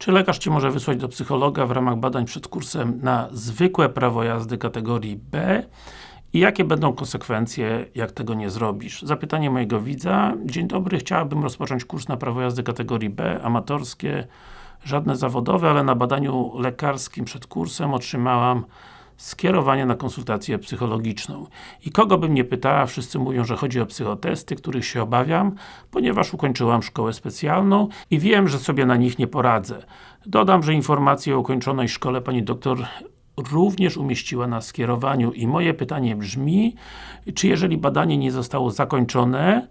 Czy lekarz Cię może wysłać do psychologa w ramach badań przed kursem na zwykłe prawo jazdy kategorii B? I jakie będą konsekwencje, jak tego nie zrobisz? Zapytanie mojego widza. Dzień dobry, chciałabym rozpocząć kurs na prawo jazdy kategorii B, amatorskie, żadne zawodowe, ale na badaniu lekarskim przed kursem otrzymałam skierowanie na konsultację psychologiczną. I kogo bym nie pytała, wszyscy mówią, że chodzi o psychotesty, których się obawiam, ponieważ ukończyłam szkołę specjalną i wiem, że sobie na nich nie poradzę. Dodam, że informacje o ukończonej szkole pani doktor również umieściła na skierowaniu i moje pytanie brzmi, czy jeżeli badanie nie zostało zakończone,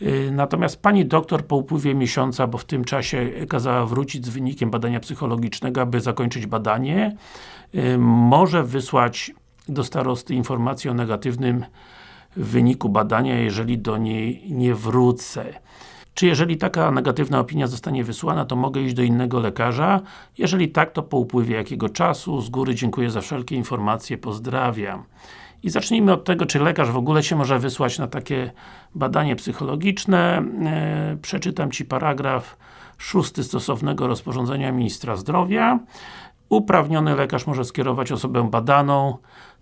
yy, natomiast Pani doktor po upływie miesiąca, bo w tym czasie kazała wrócić z wynikiem badania psychologicznego, aby zakończyć badanie, yy, może wysłać do starosty informację o negatywnym wyniku badania, jeżeli do niej nie wrócę. Czy jeżeli taka negatywna opinia zostanie wysłana, to mogę iść do innego lekarza? Jeżeli tak, to po upływie jakiego czasu? Z góry dziękuję za wszelkie informacje, pozdrawiam. I zacznijmy od tego, czy lekarz w ogóle się może wysłać na takie badanie psychologiczne. E, przeczytam Ci paragraf szósty stosownego rozporządzenia Ministra Zdrowia. Uprawniony lekarz może skierować osobę badaną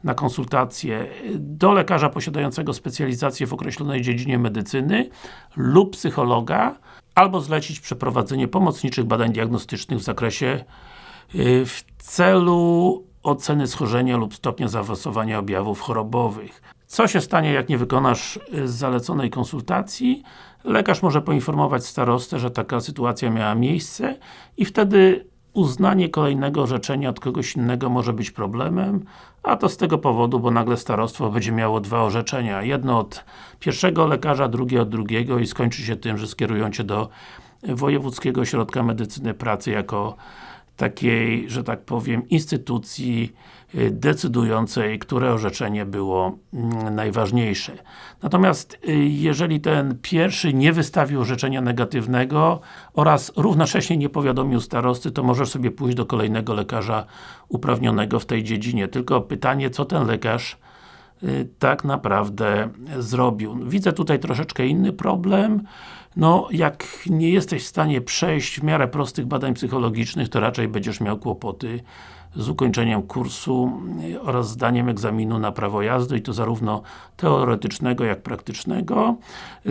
na konsultację do lekarza posiadającego specjalizację w określonej dziedzinie medycyny lub psychologa, albo zlecić przeprowadzenie pomocniczych badań diagnostycznych w zakresie y, w celu oceny schorzenia lub stopnia zaawansowania objawów chorobowych. Co się stanie, jak nie wykonasz y, zaleconej konsultacji? Lekarz może poinformować starostę, że taka sytuacja miała miejsce i wtedy uznanie kolejnego orzeczenia od kogoś innego może być problemem, a to z tego powodu, bo nagle starostwo będzie miało dwa orzeczenia. Jedno od pierwszego lekarza, drugie od drugiego i skończy się tym, że skierują Cię do Wojewódzkiego Ośrodka Medycyny Pracy jako takiej, że tak powiem, instytucji y, decydującej, które orzeczenie było mm, najważniejsze. Natomiast y, jeżeli ten pierwszy nie wystawił orzeczenia negatywnego oraz równocześnie nie powiadomił starosty, to możesz sobie pójść do kolejnego lekarza uprawnionego w tej dziedzinie. Tylko pytanie, co ten lekarz tak naprawdę zrobił. Widzę tutaj troszeczkę inny problem. No, jak nie jesteś w stanie przejść w miarę prostych badań psychologicznych, to raczej będziesz miał kłopoty z ukończeniem kursu oraz zdaniem egzaminu na prawo jazdy i to zarówno teoretycznego, jak praktycznego.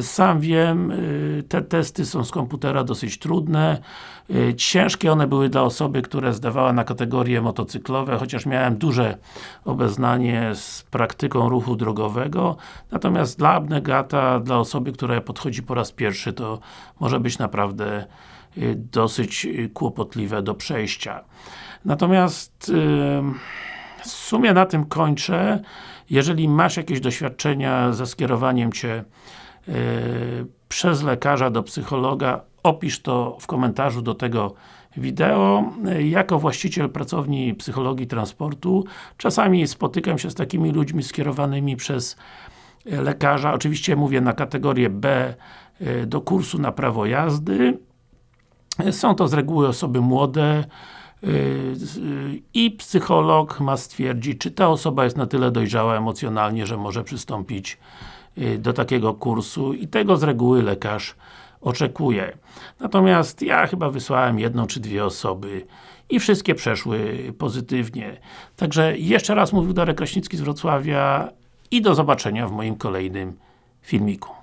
Sam wiem, y, te testy są z komputera dosyć trudne. Y, ciężkie one były dla osoby, która zdawała na kategorie motocyklowe, chociaż miałem duże obeznanie z praktyką ruchu drogowego. Natomiast dla abnegata, dla osoby, która podchodzi po raz pierwszy, to może być naprawdę dosyć kłopotliwe do przejścia. Natomiast w sumie na tym kończę. Jeżeli masz jakieś doświadczenia ze skierowaniem Cię y, przez lekarza do psychologa, opisz to w komentarzu do tego wideo. Jako właściciel pracowni psychologii transportu czasami spotykam się z takimi ludźmi skierowanymi przez lekarza, oczywiście mówię na kategorię B y, do kursu na prawo jazdy. Są to z reguły osoby młode, Y, i psycholog ma stwierdzić, czy ta osoba jest na tyle dojrzała emocjonalnie, że może przystąpić y, do takiego kursu i tego z reguły lekarz oczekuje. Natomiast ja chyba wysłałem jedną czy dwie osoby i wszystkie przeszły pozytywnie. Także jeszcze raz mówił Darek Kraśnicki z Wrocławia i do zobaczenia w moim kolejnym filmiku.